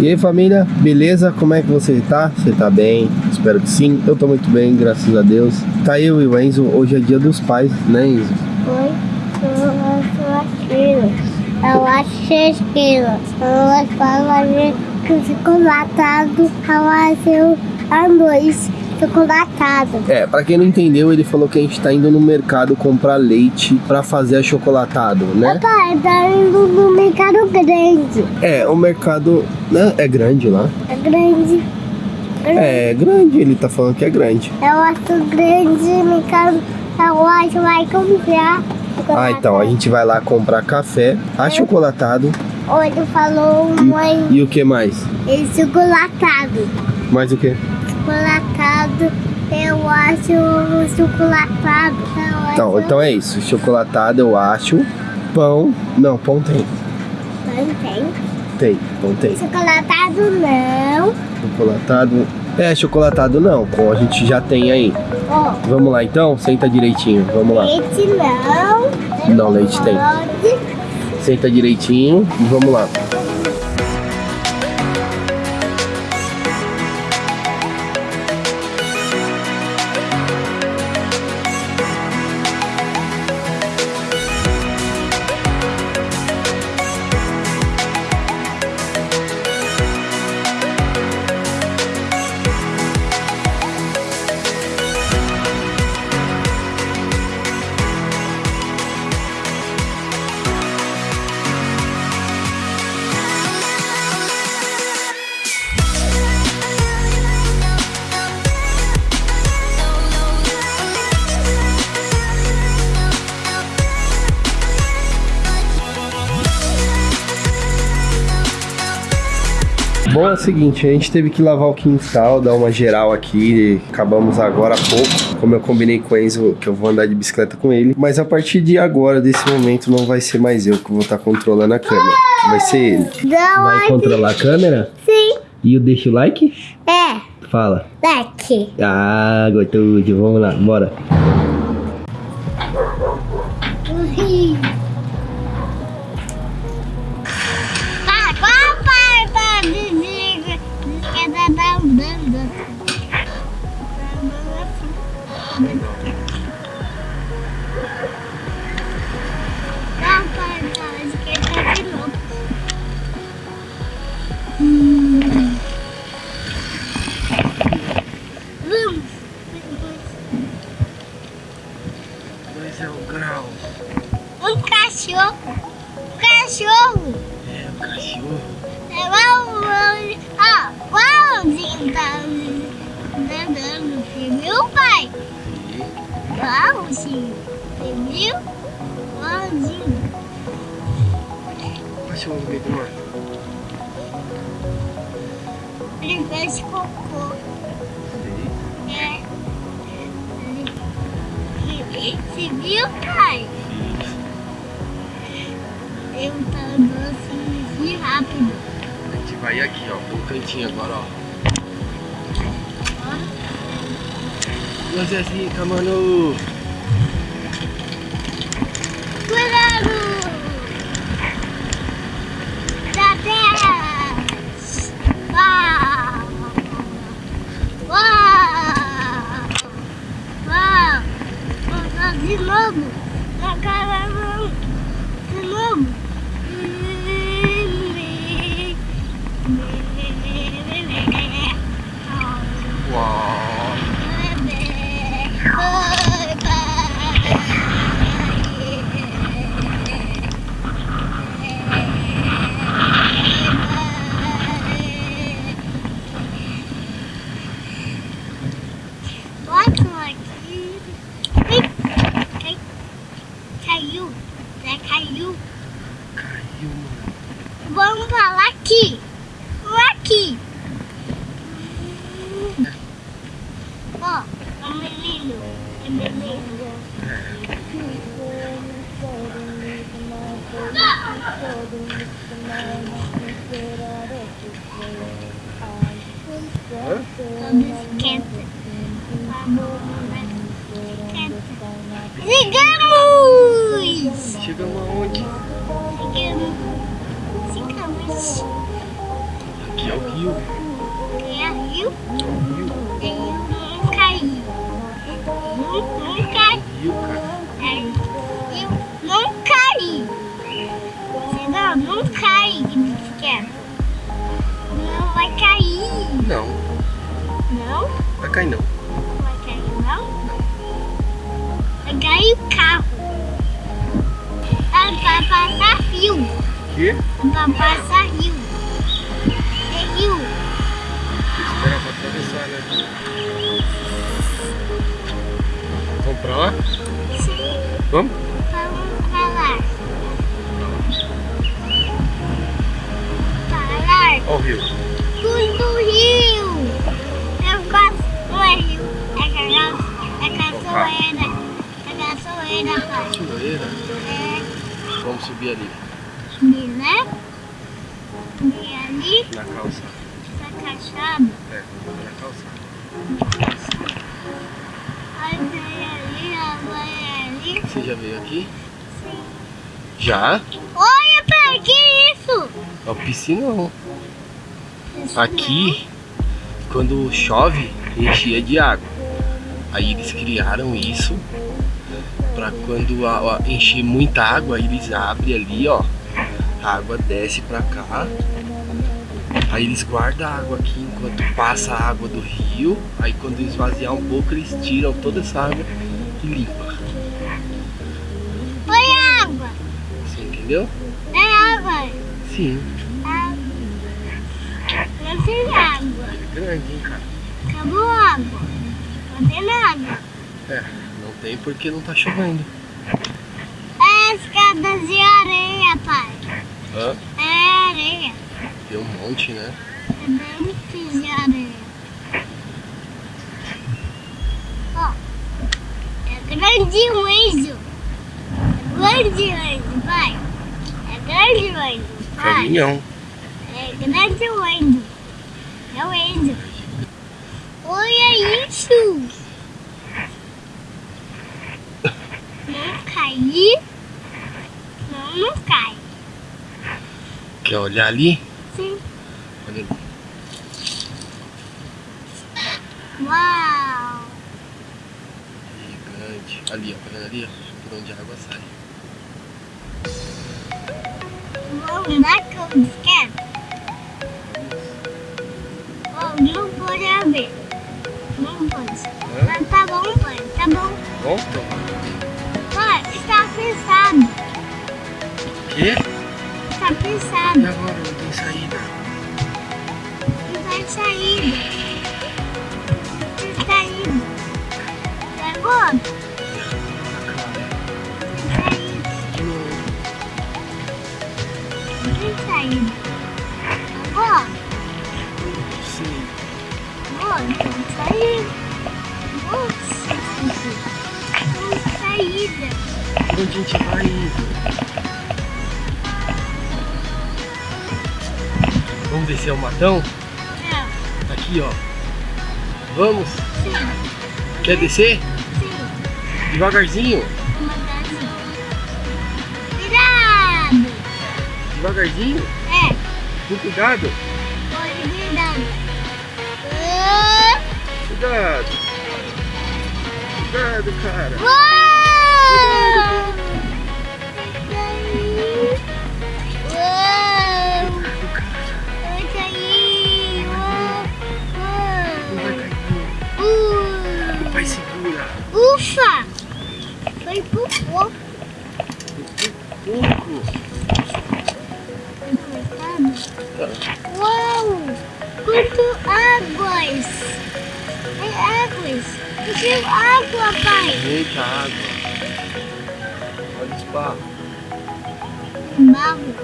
E aí família, beleza? Como é que você tá? Você tá bem? Espero que sim. Eu tô muito bem, graças a Deus. Tá eu e o Enzo, hoje é dia dos pais, né Enzo? Oi, eu acho filhos. Eu acho seis quilos. Eu fazer que chocolatado, eu acho arroz chocolatado. É, pra quem não entendeu, ele falou que a gente tá indo no mercado comprar leite pra fazer achocolatado, né? Papai, tá indo no mercado grande. É, o mercado né, é grande lá. É grande. É, é grande, ele tá falando que é grande. Eu acho grande, mercado. Eu acho que vai comprar. Ah, então, a gente vai lá comprar café achocolatado. Ou ele falou mãe. E o que mais? E chocolatado. Mais o que? Chocolatado, eu acho chocolatado. Eu Então, acho- então é isso. Chocolatado eu acho. Pão. Não, pão tem. Não tem. Tem, pão tem. Chocolatado não. Chocolatado. É, chocolatado não. Pão a gente já tem aí. Ó, Vamos lá então? Senta direitinho. Vamos lá. leite não. Não, leite tem. Senta direitinho e vamos lá. Bom, é o seguinte, a gente teve que lavar o quintal, dar uma geral aqui, acabamos agora há pouco, como eu combinei com o Enzo, que eu vou andar de bicicleta com ele, mas a partir de agora, desse momento, não vai ser mais eu que vou estar controlando a câmera, vai ser ele. Não, Vai controlar a câmera? sim. E o deixa o like? É, Fala. daqui. Ah, gostoso, vamos lá, bora. Ah, Ele fez cocô, é. Você viu, pai? Eu tô andando assim, assim rápido. A gente vai aqui, ó, pro cantinho agora, ó. Nós é zica, mano. Cuidado! Da terra! Uau! Uau! Uau! Vou fazer de novo! Na cara não! De novo! Uau. Bota aqui. Ai, cai- Caiu. Né? Caiu. Caiu, mano. Vamos falar aqui. Aqui. Ó, é um menino. É menino. Todo esquenta. Chegamos! Chegamos aonde? Chegamos. Chegamos. Aqui, rio. É rio? É um rio. Cair não. Não vai cair, não? Vai cair o carro. Ah, vai passar rio. Quê? Vai passar rio. É rio. Espera pra atravessar, né? Vamos pra lá? Sim. Vamos? Vamos falar. Falar. Ó o rio. Tudo rio. É caçoeira. É caçoeira, pai. Cachoeira. É. Vamos subir ali, Subir, né? Subir ali. na calçada. Essa caixada. É, vamos na calçada. Aí vem ali, ó, vai ali. Você já veio aqui? Sim. Já? Olha, pai, que isso? É o piscinão. Isso Aqui, quando chove, enchia de água. Aí eles criaram isso para quando a- a- encher muita água, eles abrem ali, ó. A água desce pra cá. Aí eles guardam a água aqui enquanto passa a água do rio. Aí quando esvaziar um pouco, eles tiram toda essa água e limpam. não. Olha a água. Você entendeu? É água. Sim. Água. Tem água. É grande, hein, cara? Acabou a água. Não tem água. É, não tem porque não tá chovendo. É escadas de areia, pai. Hã? É areia. Tem um monte, né? É bem de areia. Ó. É grande o anjo. É grande anjo, pai. É grande o anjo, pai. Caminhão. É grande o anjo. É o anjo. Olha isso. Não cair. Não, não cai. Quer olhar ali? Sim. Olha ali. Uau. Gigante. Ali, ó. Tá vendo ali, ó? Por onde a água sai. Vamos andar com bicicleta? Oh, não pode abrir. Pode. Hã? Tá bom, pai. Tá bom. Bom? Então. Pai, está pensado. Quê? Está E pensado. agora? Não tem saída. Não tem saída. Não tem saída. Pegou? Não tem saída. Tem saída. Nossa, tem saída. Onde a gente vai? Vamos descer o matão? Tá aqui, ó. Vamos? sim, Quer descer? sim. Devagarzinho. Devagarzinho. É, Com cuidado. Cuidado. Cuidado, cara. Cuidado, cara. Vai cair! Não vai cair. Uau! não. Pai, segura. Ufa! Foi pouco. Pouco. Uau! Quanto águas! Águas! Encheu água, pai! Eita água. Olha os barros. Barro.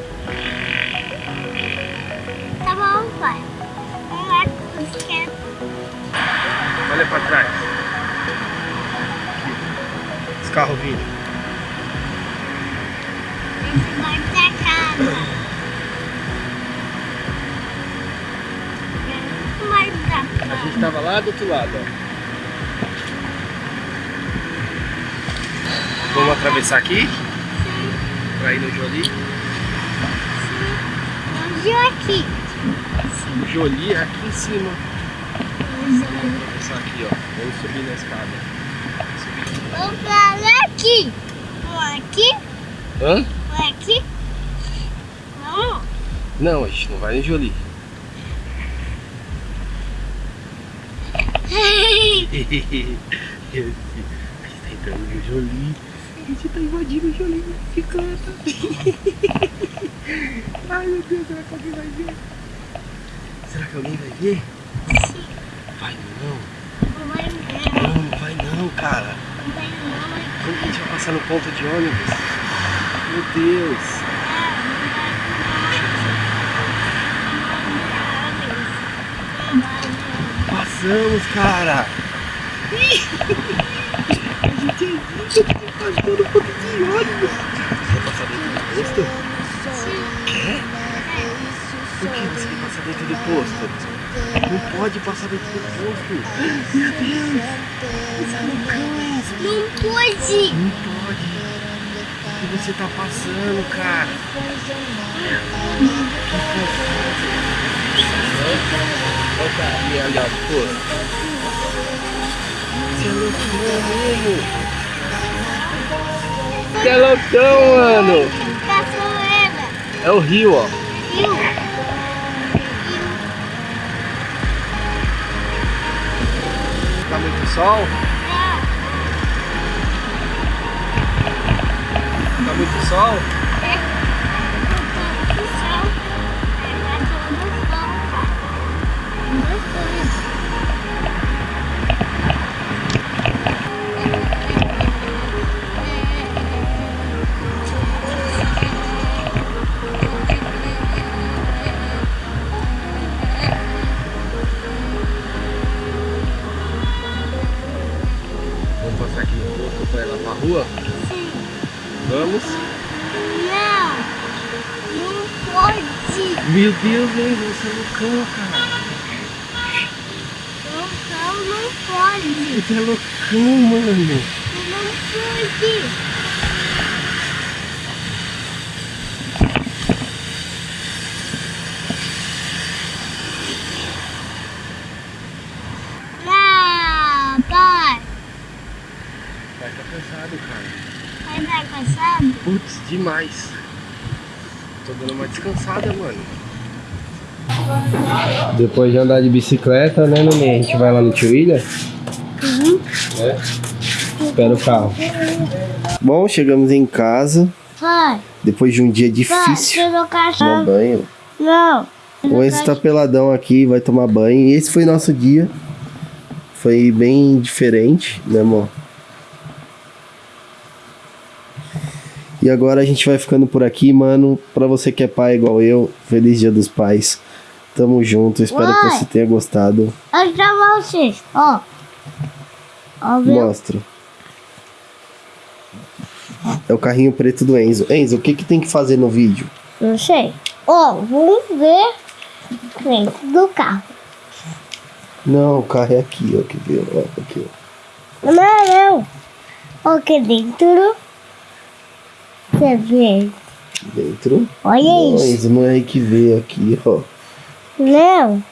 Tá bom, pai. Vamos lá quietos. Olha pra trás. Aqui. Os carros vindo. Esse vai pra casa. A gente tava lá do outro lado, ó. Vamos atravessar aqui pra ir no Jolie. Onde aqui? Sim. Jolie é aqui em cima. Vamos atravessar aqui, ó. Vamos subir na escada. Subir. Vamos pra lá aqui. Vamos aqui. Hã? Vamos aqui. Vamos. Não, a gente não vai no Jolie. Gente tá entrando no Jolie. A gente tá invadindo o Jolie na bicicleta. Ai meu Deus, será que alguém vai ver? Será que alguém vai ver? Não vai não. Não, não vai não, cara. Não vai não. Como que a gente vai passar no ponto de ônibus? Meu Deus. Passamos, cara. a gente passou no ponto de ônibus. Você quer passar dentro do posto? Quer? Por que você quer passar dentro do posto? Não pode passar dentro do posto. Meu Deus. É Enzo. Não pode. Não pode. O que você tá passando, cara? Olha o carinha ali, ó, pô. Você é loucão mesmo. Você é loucão, mano. É o rio, ó. Viu? Tá muito sol? Tá muito sol? Rua? Vamos? Não, não pode. Meu Deus, hein? Você é loucão, cara. Não, não pode. Você é loucão, mano. Não pode. Não, pai. Vai tá cansado, cara. Vai estar cansado? Putz, demais. Tô dando uma descansada, mano. Depois de andar de bicicleta, né, Nenê? A gente vai lá no Tio William? Uhum. É? Espera o carro. Bom, chegamos em casa. Pai, Depois de um dia pai, difícil. eu não Tomar cachorro. banho. Não. O Enzo tá peladão aqui, vai tomar banho. E esse foi nosso dia. Foi bem diferente, né, amor? E agora a gente vai ficando por aqui, mano. Pra você que é pai igual eu, feliz dia dos pais. Tamo junto, espero que Uai. você tenha gostado. Olha pra vocês, ó. Ó, viu? Mostra. É o carrinho preto do Enzo. Enzo, o que que tem que fazer no vídeo? Não sei. Ó, vamos ver dentro do carro. Não, o carro é aqui, ó. Que ver, ó. Aqui, ó. Não, não. Ó, aqui dentro. Você vê. Dentro. Olha isso. É aí que vê aqui, ó. Não.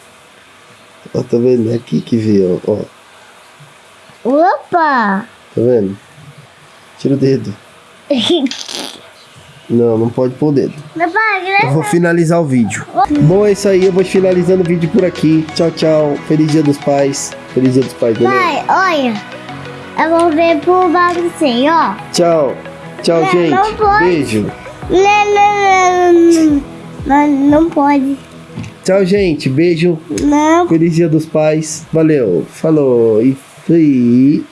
Ó, tá vendo? É aqui que vê, ó. Opa. Tá vendo? Tira o dedo. Não, não pode pôr o dedo. Pode, Eu né? vou finalizar o vídeo. Bom, é isso aí. Eu vou finalizando o vídeo por aqui. Tchau, tchau. Feliz dia dos pais. Feliz dia dos pais, né? Pai, olha. Eu vou ver por você, ó. Tchau. Tchau, Não, gente. não. Beijo. Não, não, não, não. Não, não pode. Tchau, gente. Beijo. Não. Feliz dia dos pais. Valeu. Falou. E fui.